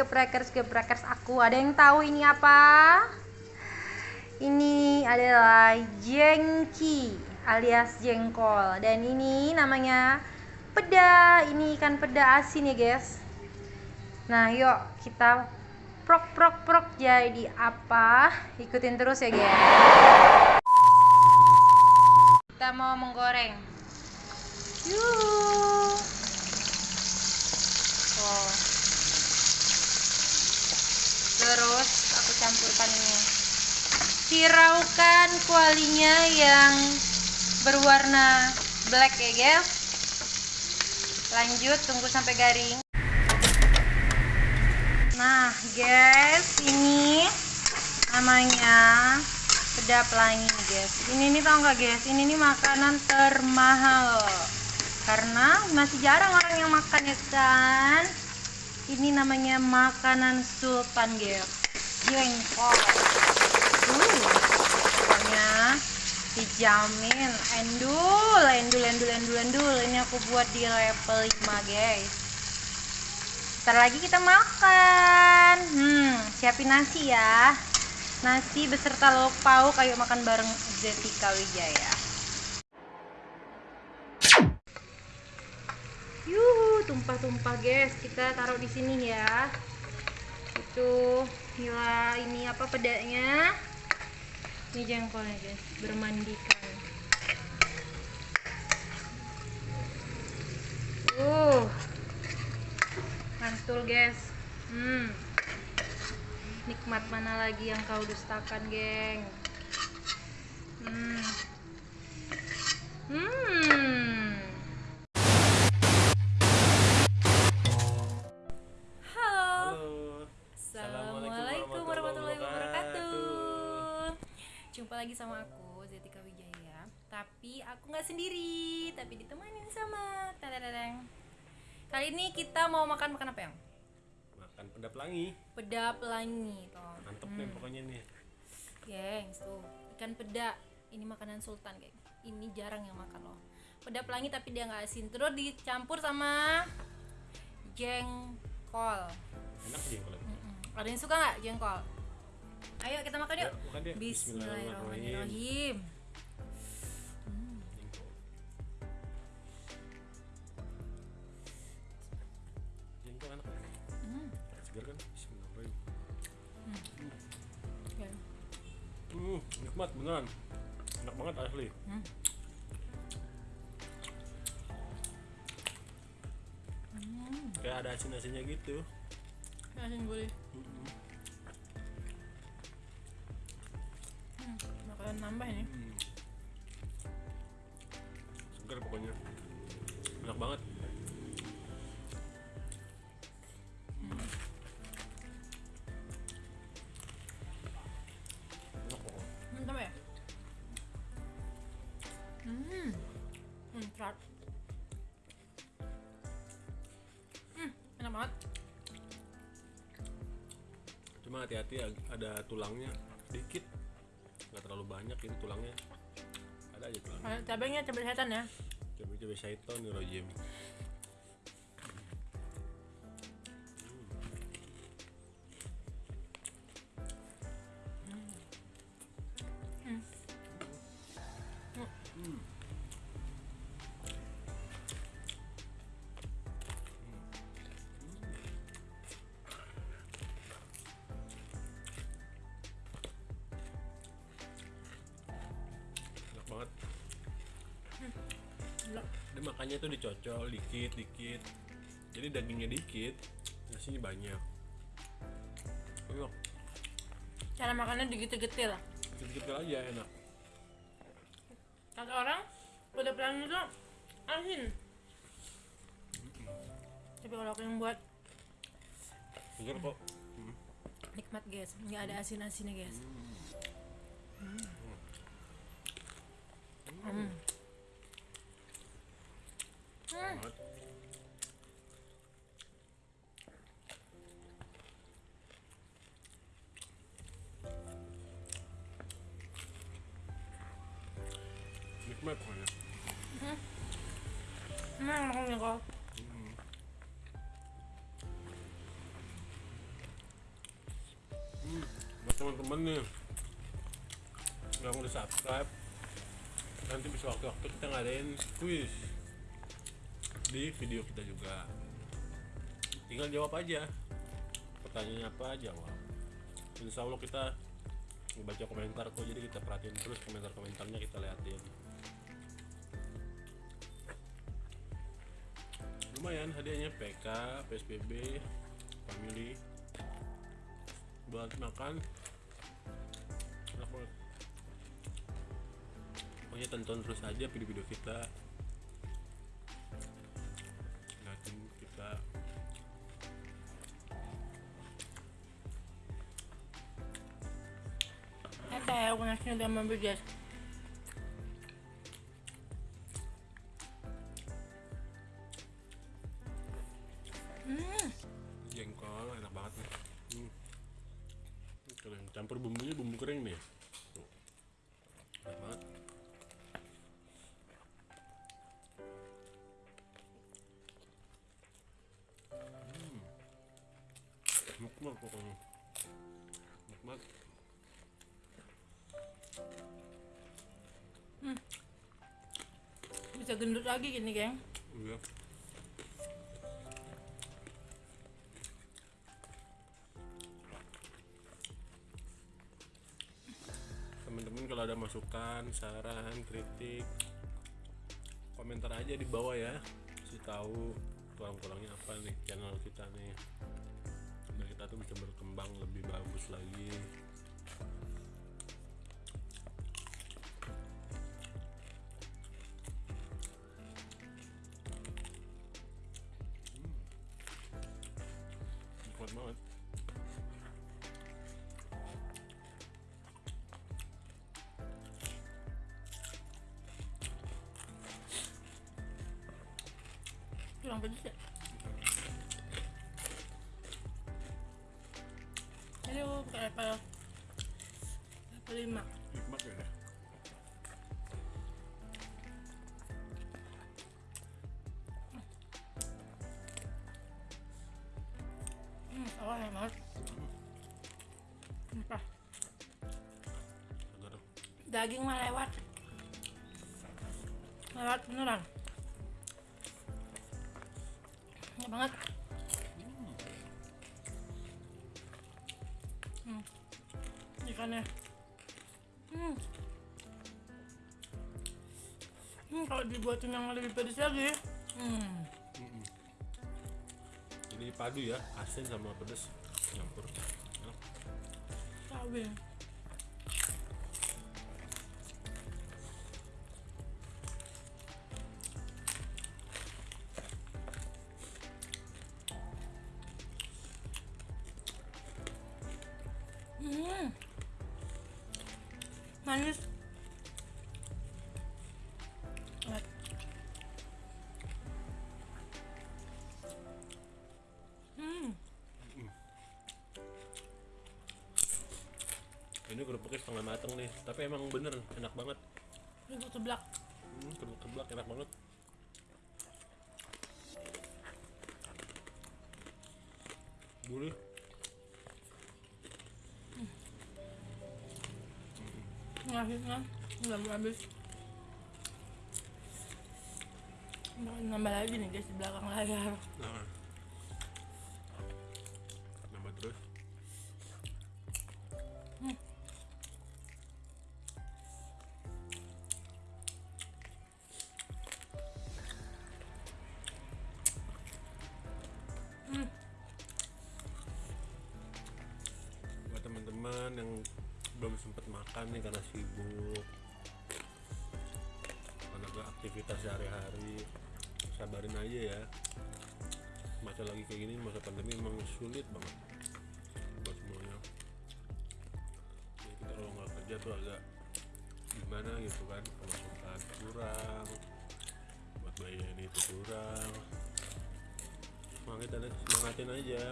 dan geprekers-geprekers aku? Ada yang tahu ini apa? Ini adalah jengki alias jengkol dan ini namanya peda. Ini ikan peda asin ya, guys. Nah, yuk kita prok prok prok jadi apa? Ikutin terus ya, guys. Kita mau menggoreng. Yuk. Oh. Terus aku campurkan ini. Hiraukan kualinya yang berwarna black ya guys. Lanjut tunggu sampai garing. Nah guys, ini namanya peda pelangi guys. Ini nih tau nggak guys? Ini nih makanan termahal karena masih jarang orang yang makan ya kan ini namanya makanan sultan guys jengkol uh, pokoknya dijamin endul endul endul endul endul. Ini aku buat di level 5 guys. Ntar lagi kita makan. Hmm siapin nasi ya. Nasi beserta lauk pauk. Ayo makan bareng Zetika Wijaya. Yuhu, tumpah-tumpah guys. Kita taruh di sini ya. Itu gila ini apa pedanya? Ini jengkolnya guys, bermandikan. Uh. Mantul guys. Hmm. Nikmat mana lagi yang kau dustakan, geng? Hmm. Hmm. Aku nggak sendiri, tapi ditemani sama tadadadang. Kali ini kita mau makan makan apa yang? Makan peda pelangi. Peda pelangi, toh. Mantep nih pokoknya nih. Gengs tuh, ikan peda. Ini makanan sultan, geng. Ini jarang yang makan loh. Peda pelangi tapi dia nggak asin. Terus dicampur sama jengkol. Enak sih kalau. Mm-mm. Ada yang suka nggak jengkol? Ayo kita makan yuk. Yuk. Bismillahirrahmanirrahim. Segar kan? Bismillahirrahmanirrahim. Ya. Hmm, nikmat beneran. Enak banget asli. Hmm. Kayak ada asin-asinnya gitu. Asin boleh. Mm-mm. Hmm. Bakalan nambah ini. Hmm. Segar pokoknya. Enak banget. Serat. Hmm, enak banget. cuma hati-hati ag- ada tulangnya sedikit nggak terlalu banyak ini tulangnya ada aja tulangnya Ada cabenya cabai setan ya. coba coba syaiton nih rojim enak dia makannya tuh dicocol dikit dikit jadi dagingnya dikit nasinya banyak enak Cara makannya digetil-getil. dikit-dikit aja enak Kata orang, udah pelan itu asin. Tapi kalau aku yang buat segar kok nikmat guys, nggak ada asin-asinnya guys. Hmm. banget. Nikmat pokoknya. Teman-teman nih yang udah subscribe nanti bisa waktu-waktu kita ngadain quiz di video kita juga. Tinggal jawab aja. Pertanyaannya apa jawab insya Allah kita baca komentar kok jadi kita perhatiin terus komentar-komentarnya kita liatin. Lumayan hadiahnya PK, PSBB, family. Buat makan. Pokoknya tonton terus aja video-video kita liatin kita. Ito, ayaw ko na sinunod ang mabigas. Hmm, jengkol enak banget nih. Hmm. kering campur bumbunya bumbu kering nih pokoknya. Nikmat. Bisa gendut lagi gini, geng. iya. Teman-teman kalau ada masukan saran kritik komentar aja di bawah ya. Kasih tahu kurang-kurangnya apa nih channel kita nih kita tuh bisa berkembang lebih bagus lagi Hmm. kuat? Level level 5 nikmat ya? Hmm, ya banget daging mah lewat. Lewat beneran. Enak banget ikannya Hmm. Hmm, kalau dibuatin yang lebih pedas lagi. Hmm, ini padu ya asin sama pedas nyampur Enak. cabai Manis. Hmm. ini kerupuknya setengah mateng nih tapi emang bener enak banget Ini seblak. hmm, kerupuk keblak enak banget gurih Akhirnya nggak habis. Nambah lagi nih guys di belakang layar. Sempat makan nih karena sibuk. Karena ada aktivitas sehari-hari. Sabarin aja ya. Masa lagi kayak gini masa pandemi emang sulit banget buat semuanya. Jadi kita kalau nggak kerja tuh agak gimana gitu kan? Pemasukan kurang buat bayarin itu kurang. Semangatin semangatin aja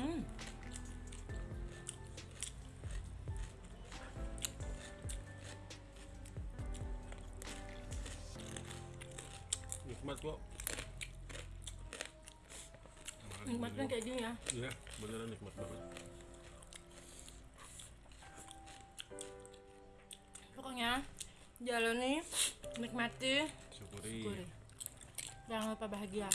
Hmm. Nikmat kok. Nikmatnya kayak gini ya? Iya, beneran nikmat banget. Pokoknya jalani, nikmati, syukuri. syukuri. Jangan lupa bahagia.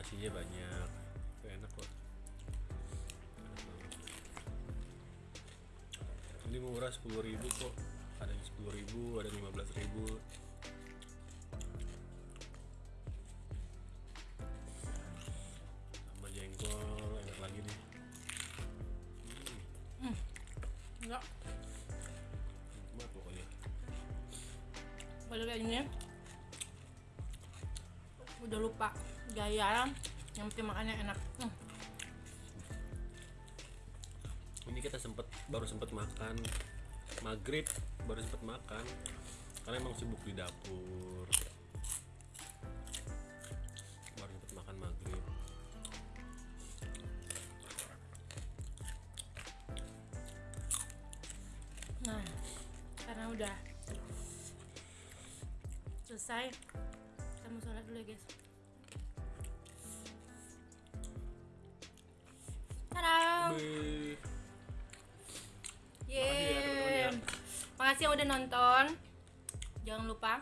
Nasinya banyak. Itu enak kok. Ini murah 10.000 kok. Ada yang 10.000, ada yang 15.000. udah lupa gaya yang penting makannya enak. Hmm. ini kita sempet baru sempet makan. Maghrib baru sempet makan. Karena emang sibuk di dapur. Baru sempet makan maghrib. Nah, karena udah selesai, kita mau sholat dulu ya guys. Tada! Wih, Yeay. Makasih ya, ya. Makasih yang udah nonton. Jangan lupa.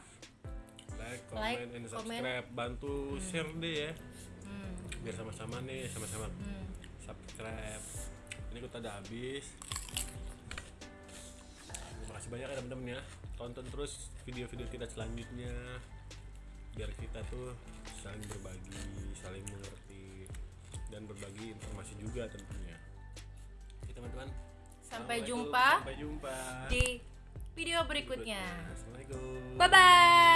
like, Like, comment, and comment. subscribe bantu share deh ya Hmm, biar sama-sama nih sama-sama hmm. subscribe ini kita udah habis terima kasih banyak ya teman-teman ya tonton terus video-video kita selanjutnya biar kita tuh saling berbagi saling mengerti dan berbagi informasi juga tentunya. Oke teman-teman. Sampai jumpa sampai jumpa. di video berikutnya. Assalamualaikum. Bye bye.